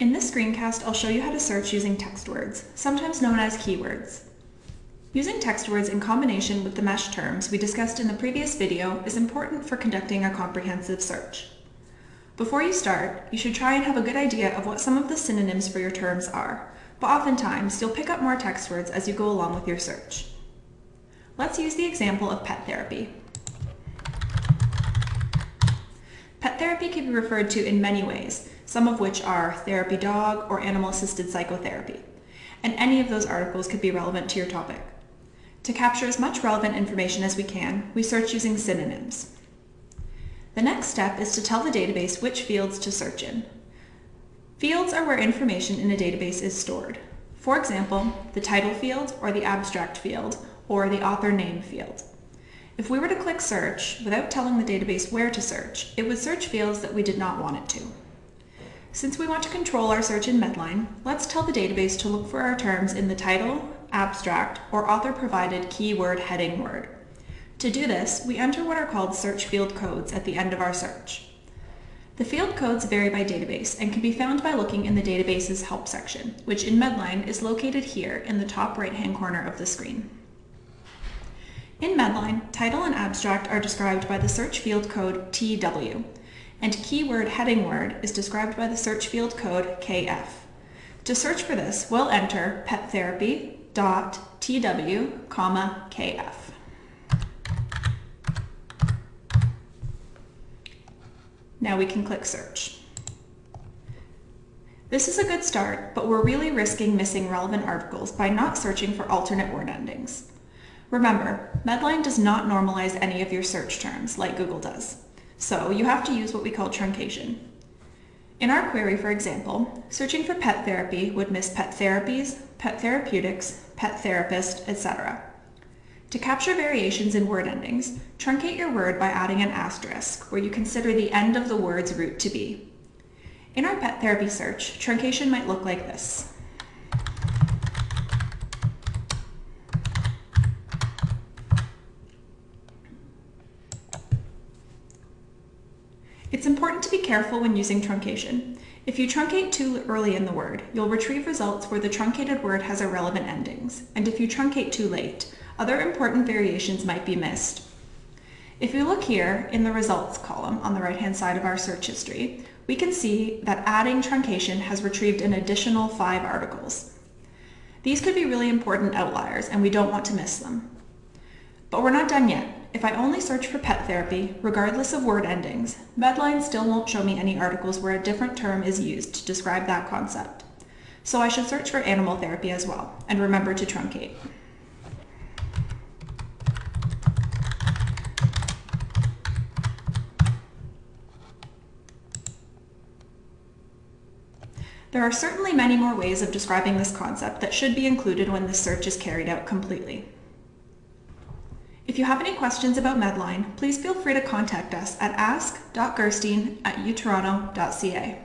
In this screencast, I'll show you how to search using text words, sometimes known as keywords. Using text words in combination with the MeSH terms we discussed in the previous video is important for conducting a comprehensive search. Before you start, you should try and have a good idea of what some of the synonyms for your terms are, but oftentimes you'll pick up more text words as you go along with your search. Let's use the example of pet therapy. Pet therapy can be referred to in many ways, some of which are therapy dog or animal-assisted psychotherapy, and any of those articles could be relevant to your topic. To capture as much relevant information as we can, we search using synonyms. The next step is to tell the database which fields to search in. Fields are where information in a database is stored. For example, the title field or the abstract field or the author name field. If we were to click search without telling the database where to search, it would search fields that we did not want it to. Since we want to control our search in Medline, let's tell the database to look for our terms in the title, abstract, or author-provided keyword heading word. To do this, we enter what are called search field codes at the end of our search. The field codes vary by database and can be found by looking in the database's help section, which in Medline is located here in the top right-hand corner of the screen. In Medline, title and abstract are described by the search field code TW, and keyword heading word is described by the search field code KF. To search for this, we'll enter pet therapy dot tw comma kf. Now we can click search. This is a good start, but we're really risking missing relevant articles by not searching for alternate word endings. Remember, Medline does not normalize any of your search terms like Google does, so you have to use what we call truncation. In our query, for example, searching for pet therapy would miss pet therapies, pet therapeutics, pet therapist, etc. To capture variations in word endings, truncate your word by adding an asterisk, where you consider the end of the word's root to be. In our pet therapy search, truncation might look like this. It's important to be careful when using truncation. If you truncate too early in the word, you'll retrieve results where the truncated word has irrelevant endings, and if you truncate too late, other important variations might be missed. If you look here in the results column on the right-hand side of our search history, we can see that adding truncation has retrieved an additional five articles. These could be really important outliers and we don't want to miss them. But we're not done yet. If I only search for pet therapy, regardless of word endings, Medline still won't show me any articles where a different term is used to describe that concept. So I should search for animal therapy as well, and remember to truncate. There are certainly many more ways of describing this concept that should be included when this search is carried out completely. If you have any questions about Medline, please feel free to contact us at ask.gerstein at utoronto.ca.